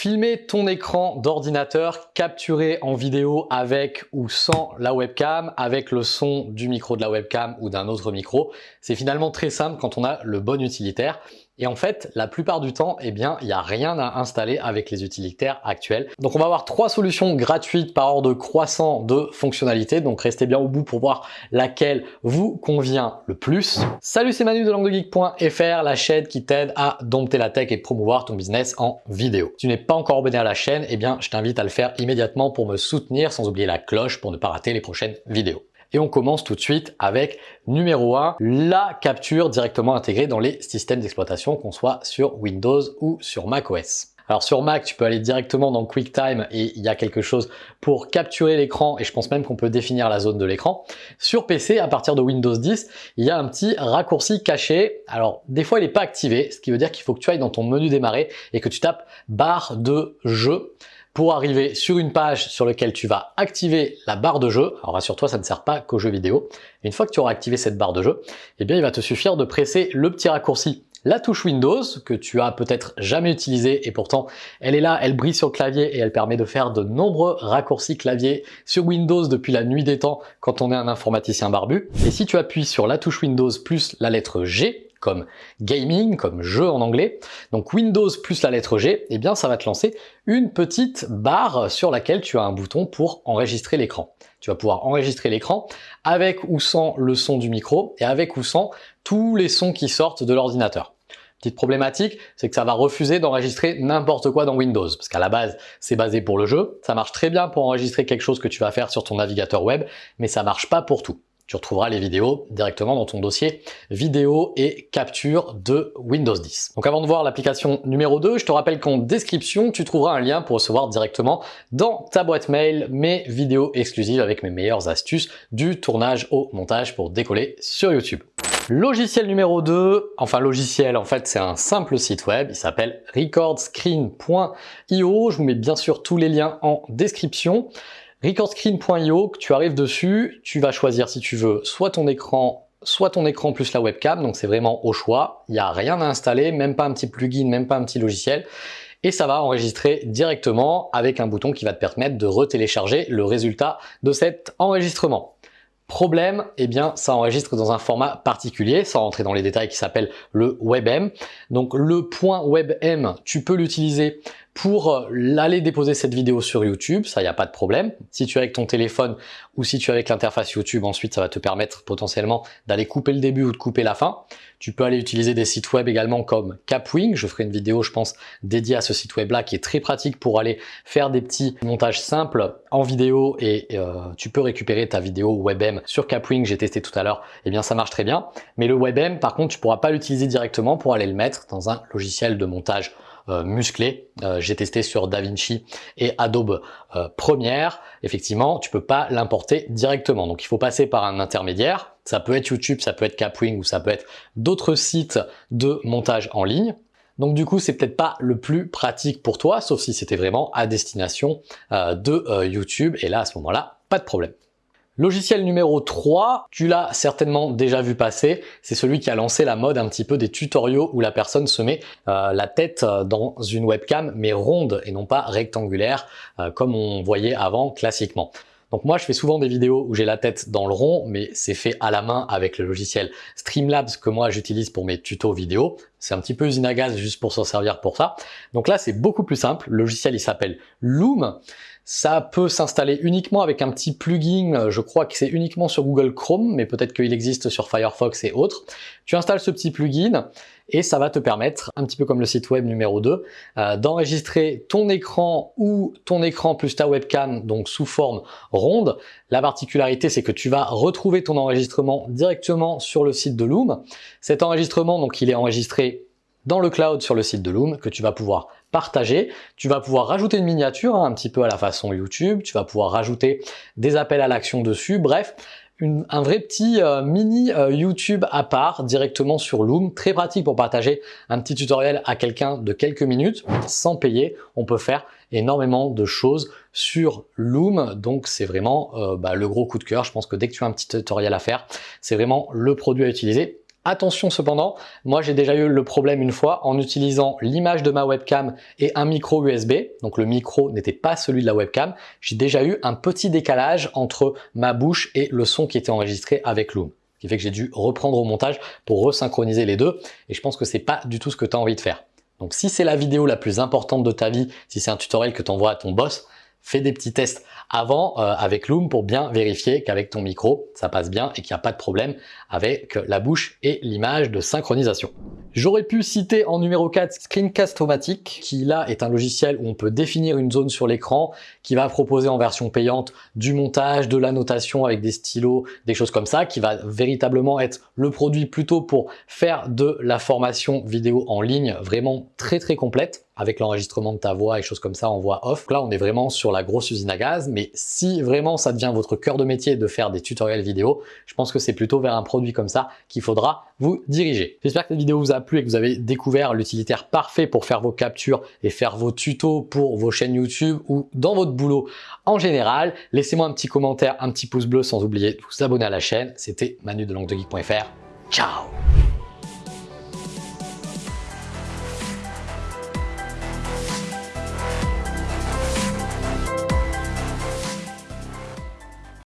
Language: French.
Filmer ton écran d'ordinateur, capturer en vidéo avec ou sans la webcam, avec le son du micro de la webcam ou d'un autre micro, c'est finalement très simple quand on a le bon utilitaire. Et en fait, la plupart du temps, eh bien, il n'y a rien à installer avec les utilitaires actuels. Donc on va avoir trois solutions gratuites par ordre croissant de fonctionnalités. Donc restez bien au bout pour voir laquelle vous convient le plus. Salut, c'est Manu de languedegeek.fr, la chaîne qui t'aide à dompter la tech et promouvoir ton business en vidéo. Si tu n'es pas encore abonné à la chaîne, eh bien, je t'invite à le faire immédiatement pour me soutenir sans oublier la cloche pour ne pas rater les prochaines vidéos. Et on commence tout de suite avec numéro 1, la capture directement intégrée dans les systèmes d'exploitation, qu'on soit sur Windows ou sur macOS. Alors sur Mac, tu peux aller directement dans QuickTime et il y a quelque chose pour capturer l'écran et je pense même qu'on peut définir la zone de l'écran. Sur PC, à partir de Windows 10, il y a un petit raccourci caché. Alors des fois, il n'est pas activé, ce qui veut dire qu'il faut que tu ailles dans ton menu démarrer et que tu tapes barre de jeu pour arriver sur une page sur laquelle tu vas activer la barre de jeu. Alors rassure-toi, ça ne sert pas qu'aux jeux vidéo. une fois que tu auras activé cette barre de jeu, eh bien il va te suffire de presser le petit raccourci la touche Windows que tu as peut-être jamais utilisée et pourtant elle est là, elle brille sur le clavier et elle permet de faire de nombreux raccourcis clavier sur Windows depuis la nuit des temps quand on est un informaticien barbu. Et si tu appuies sur la touche Windows plus la lettre G, comme gaming, comme jeu en anglais, donc Windows plus la lettre G, eh bien ça va te lancer une petite barre sur laquelle tu as un bouton pour enregistrer l'écran. Tu vas pouvoir enregistrer l'écran avec ou sans le son du micro et avec ou sans tous les sons qui sortent de l'ordinateur. Petite problématique, c'est que ça va refuser d'enregistrer n'importe quoi dans Windows, parce qu'à la base, c'est basé pour le jeu. Ça marche très bien pour enregistrer quelque chose que tu vas faire sur ton navigateur web, mais ça marche pas pour tout tu retrouveras les vidéos directement dans ton dossier vidéo et capture de Windows 10. Donc avant de voir l'application numéro 2, je te rappelle qu'en description, tu trouveras un lien pour recevoir directement dans ta boîte mail mes vidéos exclusives avec mes meilleures astuces du tournage au montage pour décoller sur YouTube. Logiciel numéro 2, enfin logiciel, en fait c'est un simple site web, il s'appelle recordscreen.io, je vous mets bien sûr tous les liens en description. Recordscreen.io, tu arrives dessus, tu vas choisir si tu veux soit ton écran soit ton écran plus la webcam, donc c'est vraiment au choix, il n'y a rien à installer, même pas un petit plugin, même pas un petit logiciel, et ça va enregistrer directement avec un bouton qui va te permettre de retélécharger le résultat de cet enregistrement. Problème, eh bien, ça enregistre dans un format particulier, sans rentrer dans les détails, qui s'appelle le WebM. Donc le point WebM, tu peux l'utiliser pour euh, aller déposer cette vidéo sur YouTube, ça, n'y a pas de problème. Si tu es avec ton téléphone ou si tu es avec l'interface YouTube, ensuite, ça va te permettre potentiellement d'aller couper le début ou de couper la fin. Tu peux aller utiliser des sites web également comme Capwing. Je ferai une vidéo, je pense, dédiée à ce site web-là qui est très pratique pour aller faire des petits montages simples en vidéo et euh, tu peux récupérer ta vidéo WebM sur Capwing. J'ai testé tout à l'heure. Eh bien, ça marche très bien. Mais le WebM, par contre, tu pourras pas l'utiliser directement pour aller le mettre dans un logiciel de montage musclé. Euh, j'ai testé sur DaVinci et Adobe euh, Premiere. Effectivement, tu peux pas l'importer directement. Donc, il faut passer par un intermédiaire. Ça peut être YouTube, ça peut être Capwing ou ça peut être d'autres sites de montage en ligne. Donc du coup, c'est peut-être pas le plus pratique pour toi, sauf si c'était vraiment à destination de YouTube. Et là, à ce moment-là, pas de problème. Logiciel numéro 3, tu l'as certainement déjà vu passer, c'est celui qui a lancé la mode un petit peu des tutoriaux où la personne se met euh, la tête euh, dans une webcam mais ronde et non pas rectangulaire euh, comme on voyait avant classiquement. Donc moi, je fais souvent des vidéos où j'ai la tête dans le rond, mais c'est fait à la main avec le logiciel Streamlabs que moi j'utilise pour mes tutos vidéo. C'est un petit peu usine à gaz juste pour s'en servir pour ça. Donc là, c'est beaucoup plus simple. Le logiciel, il s'appelle Loom. Ça peut s'installer uniquement avec un petit plugin, je crois que c'est uniquement sur Google Chrome, mais peut-être qu'il existe sur Firefox et autres. Tu installes ce petit plugin et ça va te permettre, un petit peu comme le site web numéro 2, euh, d'enregistrer ton écran ou ton écran plus ta webcam, donc sous forme ronde. La particularité, c'est que tu vas retrouver ton enregistrement directement sur le site de Loom. Cet enregistrement, donc il est enregistré dans le cloud sur le site de Loom que tu vas pouvoir partager. Tu vas pouvoir rajouter une miniature hein, un petit peu à la façon YouTube. Tu vas pouvoir rajouter des appels à l'action dessus. Bref, un vrai petit euh, mini euh, YouTube à part directement sur Loom. Très pratique pour partager un petit tutoriel à quelqu'un de quelques minutes sans payer. On peut faire énormément de choses sur Loom. Donc c'est vraiment euh, bah, le gros coup de cœur. Je pense que dès que tu as un petit tutoriel à faire, c'est vraiment le produit à utiliser Attention cependant, moi j'ai déjà eu le problème une fois en utilisant l'image de ma webcam et un micro USB, donc le micro n'était pas celui de la webcam, j'ai déjà eu un petit décalage entre ma bouche et le son qui était enregistré avec Loom. Ce qui fait que j'ai dû reprendre au montage pour resynchroniser les deux et je pense que c'est pas du tout ce que tu as envie de faire. Donc si c'est la vidéo la plus importante de ta vie, si c'est un tutoriel que tu envoies à ton boss, fais des petits tests avant euh, avec Loom pour bien vérifier qu'avec ton micro, ça passe bien et qu'il n'y a pas de problème avec la bouche et l'image de synchronisation. J'aurais pu citer en numéro 4 Screencast-O-Matic, qui là est un logiciel où on peut définir une zone sur l'écran, qui va proposer en version payante du montage, de l'annotation avec des stylos, des choses comme ça, qui va véritablement être le produit plutôt pour faire de la formation vidéo en ligne vraiment très très complète avec l'enregistrement de ta voix et choses comme ça en voix off. Là, on est vraiment sur la grosse usine à gaz, mais si vraiment ça devient votre cœur de métier de faire des tutoriels vidéo, je pense que c'est plutôt vers un produit comme ça qu'il faudra vous diriger. J'espère que cette vidéo vous a plu et que vous avez découvert l'utilitaire parfait pour faire vos captures et faire vos tutos pour vos chaînes YouTube ou dans votre boulot en général. Laissez-moi un petit commentaire, un petit pouce bleu sans oublier de vous abonner à la chaîne. C'était Manu de languedegeek.fr. Ciao